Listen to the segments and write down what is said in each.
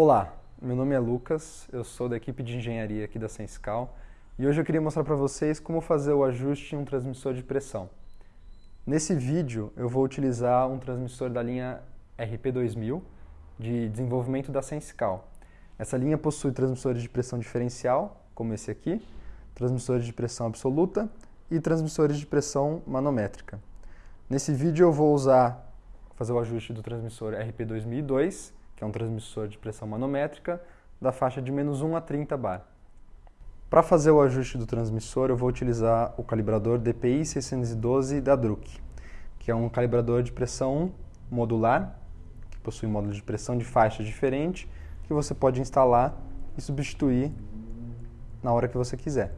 Olá, meu nome é Lucas, eu sou da equipe de engenharia aqui da Senscal e hoje eu queria mostrar para vocês como fazer o ajuste em um transmissor de pressão. Nesse vídeo eu vou utilizar um transmissor da linha RP2000 de desenvolvimento da Senscal. Essa linha possui transmissores de pressão diferencial, como esse aqui, transmissores de pressão absoluta e transmissores de pressão manométrica. Nesse vídeo eu vou usar, fazer o ajuste do transmissor RP2002 que é um transmissor de pressão manométrica, da faixa de menos 1 a 30 bar. Para fazer o ajuste do transmissor, eu vou utilizar o calibrador DPI 612 da Druck, que é um calibrador de pressão modular, que possui módulo de pressão de faixa diferente, que você pode instalar e substituir na hora que você quiser.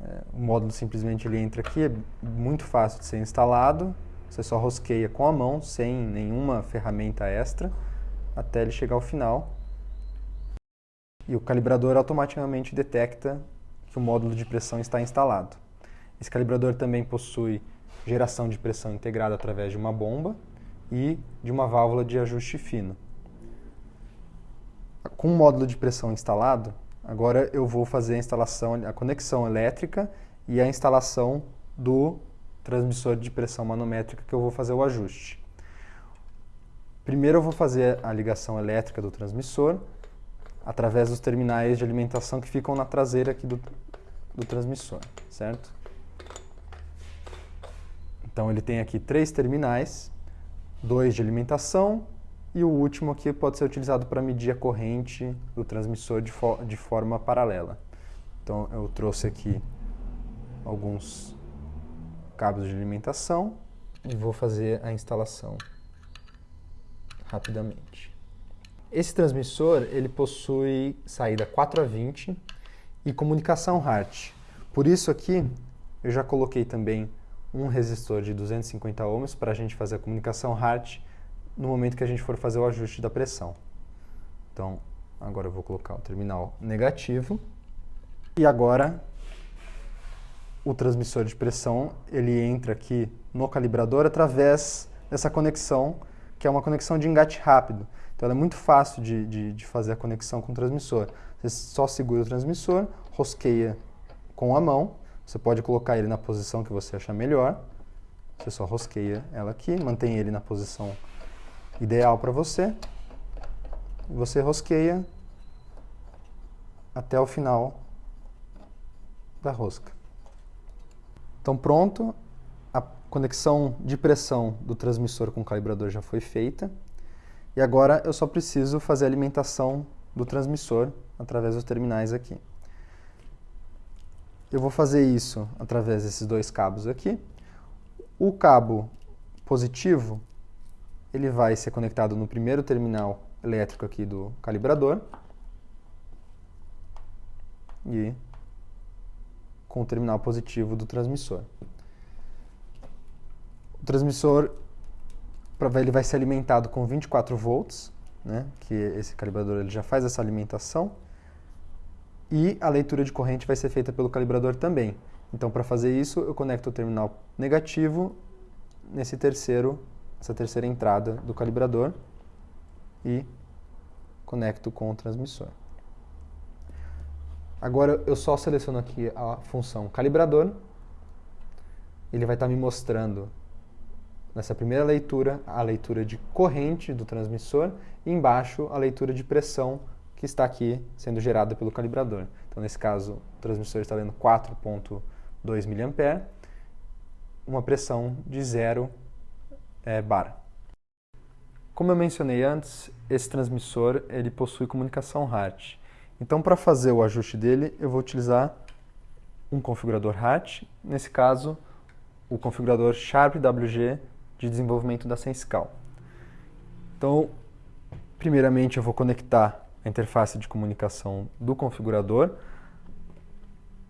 É, o módulo simplesmente ele entra aqui, é muito fácil de ser instalado, você só rosqueia com a mão, sem nenhuma ferramenta extra até ele chegar ao final. E o calibrador automaticamente detecta que o módulo de pressão está instalado. Esse calibrador também possui geração de pressão integrada através de uma bomba e de uma válvula de ajuste fino. Com o módulo de pressão instalado, agora eu vou fazer a instalação, a conexão elétrica e a instalação do transmissor de pressão manométrica que eu vou fazer o ajuste. Primeiro eu vou fazer a ligação elétrica do transmissor através dos terminais de alimentação que ficam na traseira aqui do, do transmissor, certo? Então ele tem aqui três terminais, dois de alimentação e o último aqui pode ser utilizado para medir a corrente do transmissor de, fo de forma paralela. Então eu trouxe aqui alguns cabos de alimentação e vou fazer a instalação rapidamente. Esse transmissor ele possui saída 4 a 20 e comunicação HART. Por isso aqui eu já coloquei também um resistor de 250 ohms para a gente fazer a comunicação HART no momento que a gente for fazer o ajuste da pressão. Então, agora eu vou colocar o terminal negativo. E agora, o transmissor de pressão, ele entra aqui no calibrador através dessa conexão que é uma conexão de engate rápido. Então ela é muito fácil de, de, de fazer a conexão com o transmissor. Você só segura o transmissor, rosqueia com a mão, você pode colocar ele na posição que você achar melhor, você só rosqueia ela aqui, mantém ele na posição ideal para você, e você rosqueia até o final da rosca. Então pronto, conexão de pressão do transmissor com o calibrador já foi feita. E agora eu só preciso fazer a alimentação do transmissor através dos terminais aqui. Eu vou fazer isso através desses dois cabos aqui. O cabo positivo, ele vai ser conectado no primeiro terminal elétrico aqui do calibrador. E com o terminal positivo do transmissor. O transmissor ele vai ser alimentado com 24 volts, né, que esse calibrador ele já faz essa alimentação, e a leitura de corrente vai ser feita pelo calibrador também. Então, para fazer isso, eu conecto o terminal negativo nesse terceiro, essa terceira entrada do calibrador e conecto com o transmissor. Agora, eu só seleciono aqui a função calibrador, ele vai estar me mostrando nessa primeira leitura, a leitura de corrente do transmissor e embaixo a leitura de pressão que está aqui sendo gerada pelo calibrador. Então, nesse caso, o transmissor está lendo 4.2 mA, uma pressão de 0 é, bar. Como eu mencionei antes, esse transmissor ele possui comunicação HART. Então, para fazer o ajuste dele, eu vou utilizar um configurador HART, nesse caso, o configurador Sharp WG de desenvolvimento da Senscal. Então, primeiramente eu vou conectar a interface de comunicação do configurador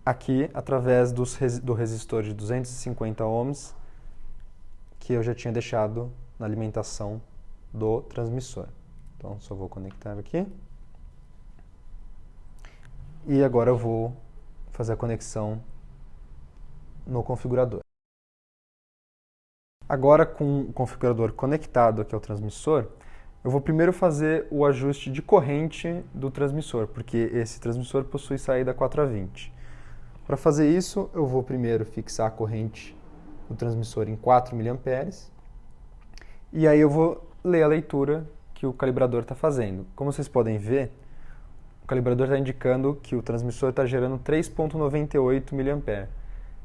aqui através dos, do resistor de 250 ohms que eu já tinha deixado na alimentação do transmissor. Então, só vou conectar aqui. E agora eu vou fazer a conexão no configurador. Agora, com o configurador conectado aqui ao transmissor, Eu vou primeiro fazer o ajuste de corrente do transmissor, porque esse transmissor possui saída 4 a 20. Para fazer isso, eu vou primeiro fixar a corrente do transmissor em 4 mA, e aí eu vou ler a leitura que o calibrador está fazendo. Como vocês podem ver, o calibrador está indicando que o transmissor está gerando 3.98 mA.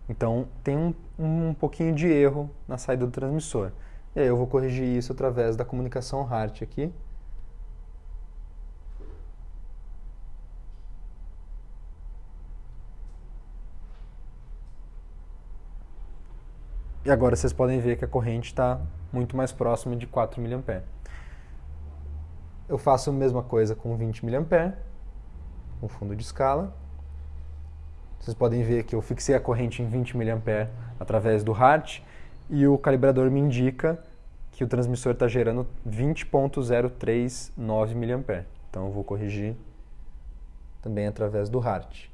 Então tem um, um pouquinho de erro na saída do transmissor. E aí eu vou corrigir isso através da comunicação HART aqui. E agora vocês podem ver que a corrente está muito mais próxima de 4 mA. Eu faço a mesma coisa com 20 mA, com fundo de escala. Vocês podem ver que eu fixei a corrente em 20 mA através do HART e o calibrador me indica que o transmissor está gerando 20.039 mA. Então eu vou corrigir também através do HART.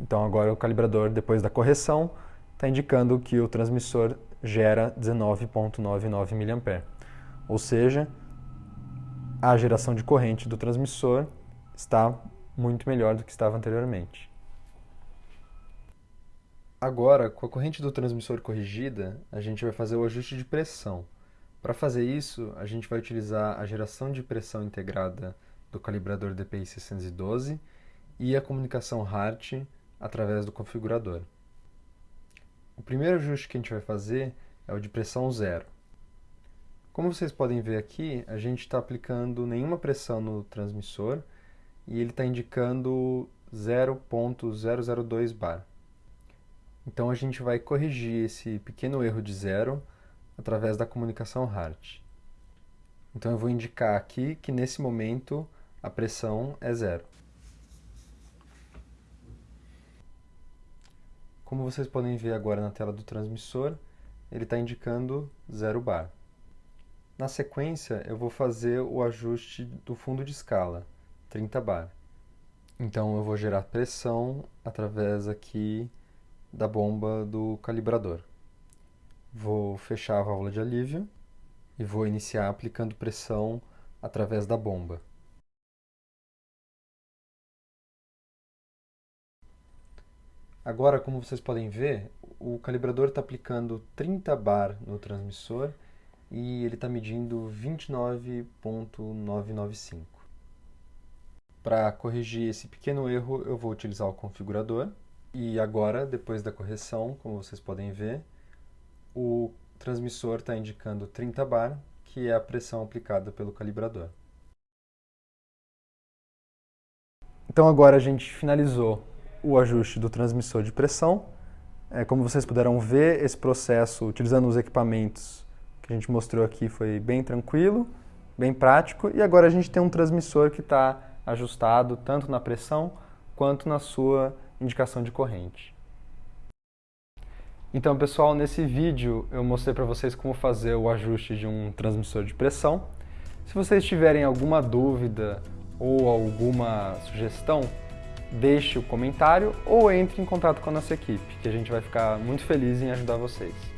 Então agora o calibrador, depois da correção, está indicando que o transmissor gera 19.99 mA. Ou seja, a geração de corrente do transmissor está muito melhor do que estava anteriormente. Agora, com a corrente do transmissor corrigida, a gente vai fazer o ajuste de pressão. Para fazer isso, a gente vai utilizar a geração de pressão integrada do calibrador DPI 612 e a comunicação HART através do configurador. O primeiro ajuste que a gente vai fazer é o de pressão zero. Como vocês podem ver aqui, a gente está aplicando nenhuma pressão no transmissor e ele está indicando 0.002 bar. Então a gente vai corrigir esse pequeno erro de zero através da comunicação HART. Então eu vou indicar aqui que nesse momento a pressão é zero. Como vocês podem ver agora na tela do transmissor, ele está indicando zero bar. Na sequência, eu vou fazer o ajuste do fundo de escala, 30 bar. Então eu vou gerar pressão através aqui da bomba do calibrador. Vou fechar a válvula de alívio e vou iniciar aplicando pressão através da bomba. Agora, como vocês podem ver, o calibrador está aplicando 30 bar no transmissor e ele está medindo 29.995. Para corrigir esse pequeno erro, eu vou utilizar o configurador. E agora, depois da correção, como vocês podem ver, o transmissor está indicando 30 bar, que é a pressão aplicada pelo calibrador. Então agora a gente finalizou o ajuste do transmissor de pressão. É, como vocês puderam ver, esse processo, utilizando os equipamentos que a gente mostrou aqui foi bem tranquilo, bem prático, e agora a gente tem um transmissor que está ajustado tanto na pressão quanto na sua indicação de corrente. Então pessoal, nesse vídeo eu mostrei para vocês como fazer o ajuste de um transmissor de pressão. Se vocês tiverem alguma dúvida ou alguma sugestão, deixe o comentário ou entre em contato com a nossa equipe, que a gente vai ficar muito feliz em ajudar vocês.